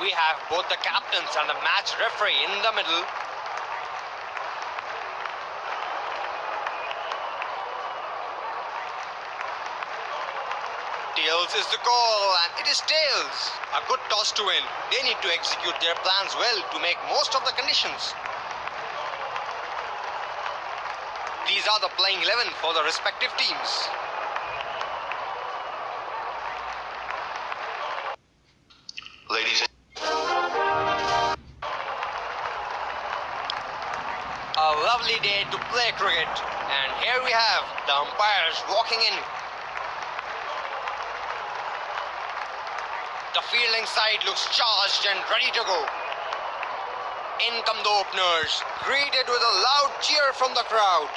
We have both the captains and the match referee in the middle. Tails is the goal and it is tails. A good toss to win. They need to execute their plans well to make most of the conditions. These are the playing 11 for the respective teams. Lovely day to play cricket. And here we have the umpires walking in. The fielding side looks charged and ready to go. In come the openers, greeted with a loud cheer from the crowd.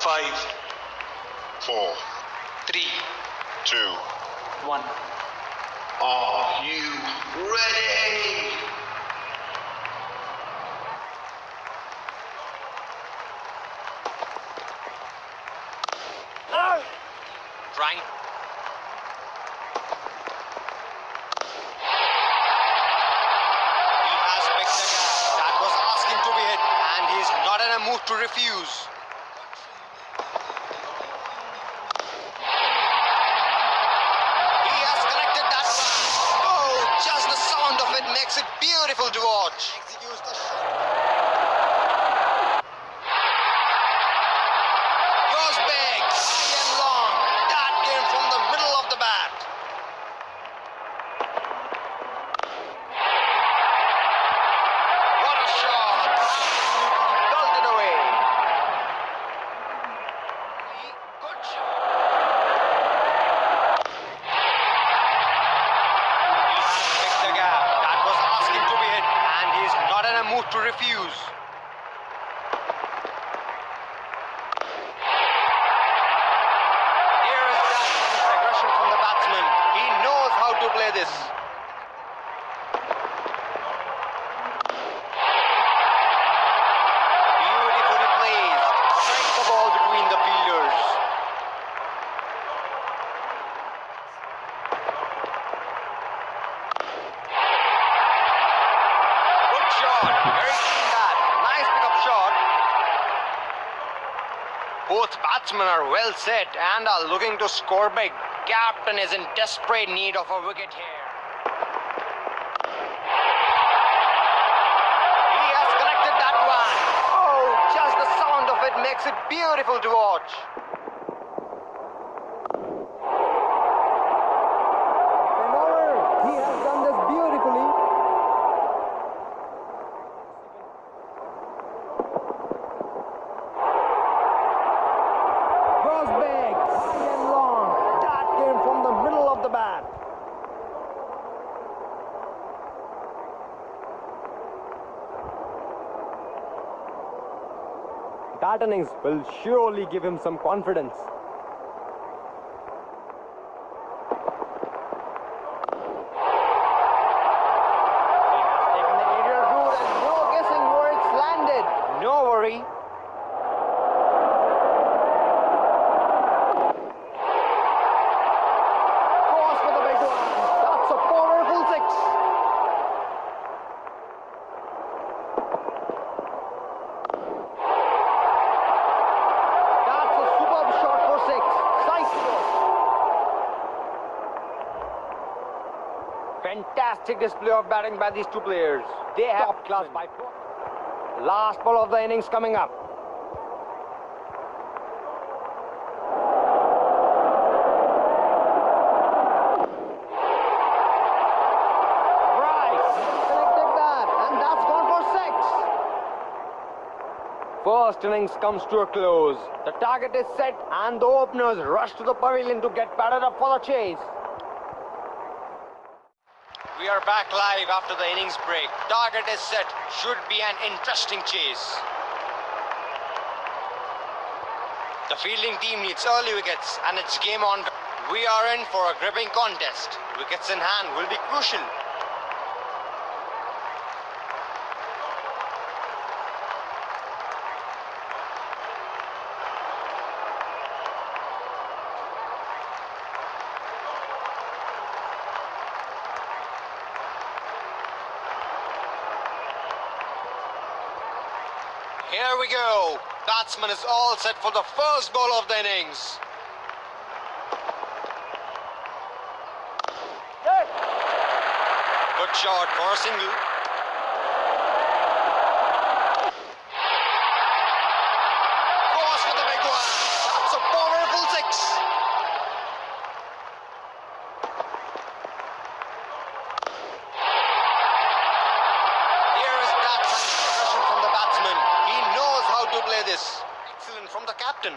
five, four, Three, two, one. are you ready? Trying. He has picked. That was asking to be hit, and he's not in a mood to refuse. He has connected that one. Oh, just the sound of it makes it beautiful to watch. Executes the shot. Goes big, high and long. That came from the middle of the bat. What a shot! Absolutely belted away. Good shot. He has picked the gap. That was asking to be hit, and he's not in a mood to refuse. Here is that aggression from the batsman. He knows how to play this. Beautifully placed. Strike the ball between the fielders. Good shot. Very clean bat. Nice pickup shot. Both batsmen are well set and are looking to score big. Captain is in desperate need of a wicket here. He has connected that one. Oh, just the sound of it makes it beautiful to watch. He has done this beautifully. Goes big, high and long. That came from the middle of the bat. That innings will surely give him some confidence. He has taken the aerial route and no guessing where it's landed. No worry. Goes for the big one. That's a powerful six. That's a superb shot for six. Side Display of batting by these two players. They have top class by four. Last ball of the innings coming up. Right, connected that, and that's gone for six. First innings comes to a close. The target is set, and the openers rush to the pavilion to get batted up for the chase. We are back live after the innings break. Target is set. Should be an interesting chase. The fielding team needs early wickets and it's game on. We are in for a gripping contest. Wickets in hand will be crucial. Here we go. Batsman is all set for the first ball of the innings. Good shot for a single. Goes for the big one. That's a powerful six. Here is that aggression from the batsman. He knows this. Excellent from the captain.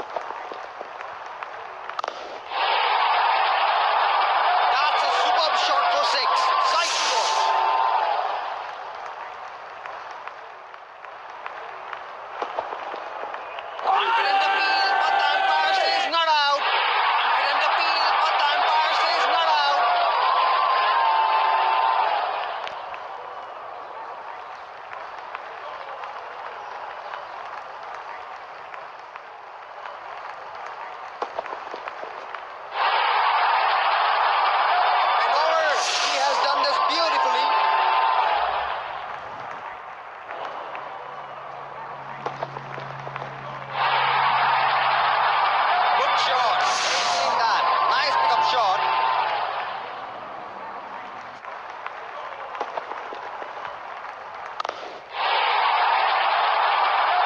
That's a superb shot for six. Side to watch. Confident appeal, but the umpire says not out. Confident appeal, but the umpire says not out. And over. He has done this beautifully. Good shot. Seen that. Nice pickup shot.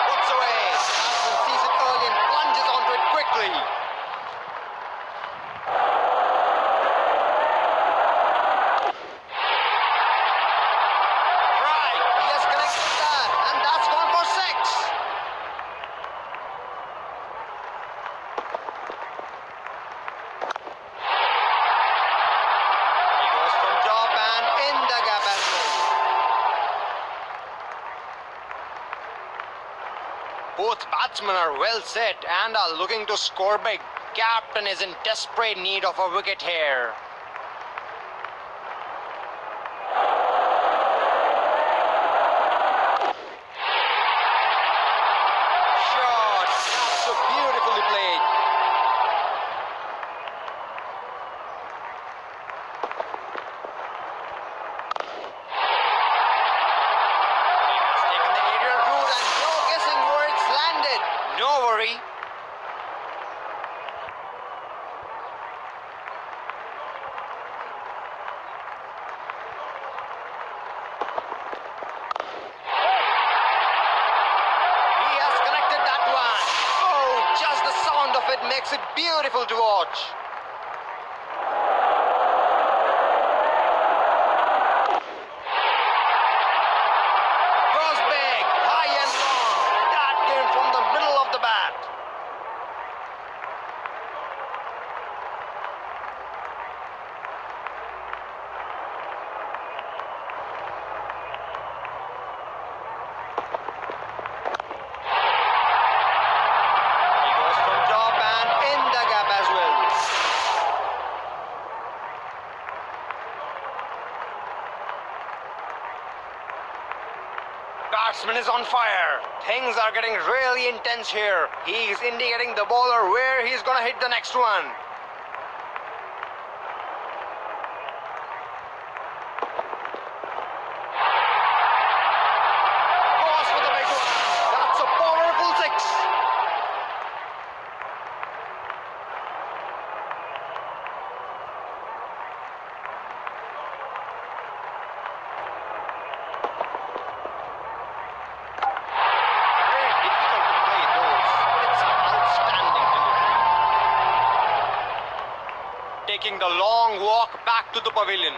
Puts away. Batsman sees it early and plunges onto it quickly. Right. He has connected that. And that's gone for six. He goes from top and in the gap as well. Both batsmen are well set and are looking to score big. Captain is in desperate need of a wicket here. Shot. So beautifully played. He has taken the aerial route and no guessing where it's landed. No worry. He has connected that one. Oh, just the sound of it makes it beautiful to watch. Goes big, high and long. That came from the middle of the bat. He goes from top and in the gap as well. Batsman is on fire. Things are getting really intense here. He's indicating the bowler where he's gonna hit the next one. Goes for the big one. That's a powerful six. Very difficult to play those. It's an outstanding delivery. The long walk back to the pavilion.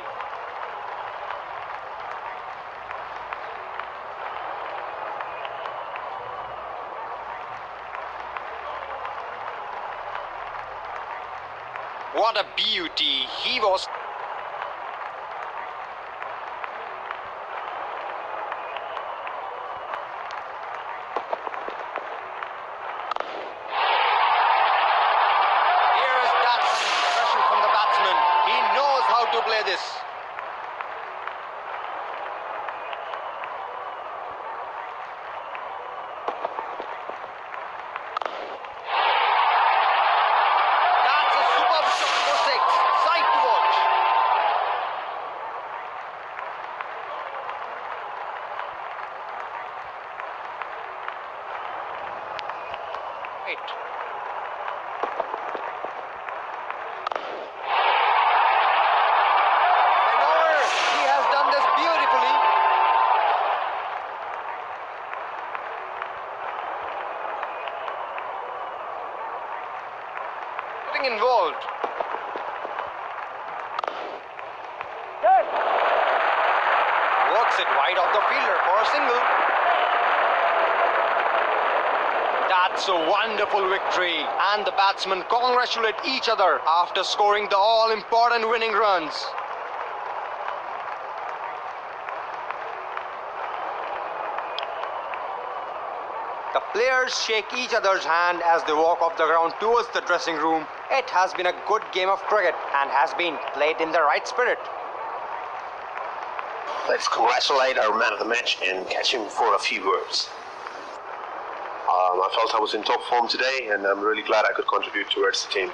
What a beauty. He was it. Benor, he has done this beautifully. Getting involved. Yes. It wide off the fielder for a single. That's a wonderful victory, and the batsmen congratulate each other after scoring the all important winning runs. The players shake each other's hand as they walk off the ground towards the dressing room. It has been a good game of cricket and has been played in the right spirit. Let's congratulate our man of the match and catch him for a few words. I felt I was in top form today, and I'm really glad I could contribute towards the team.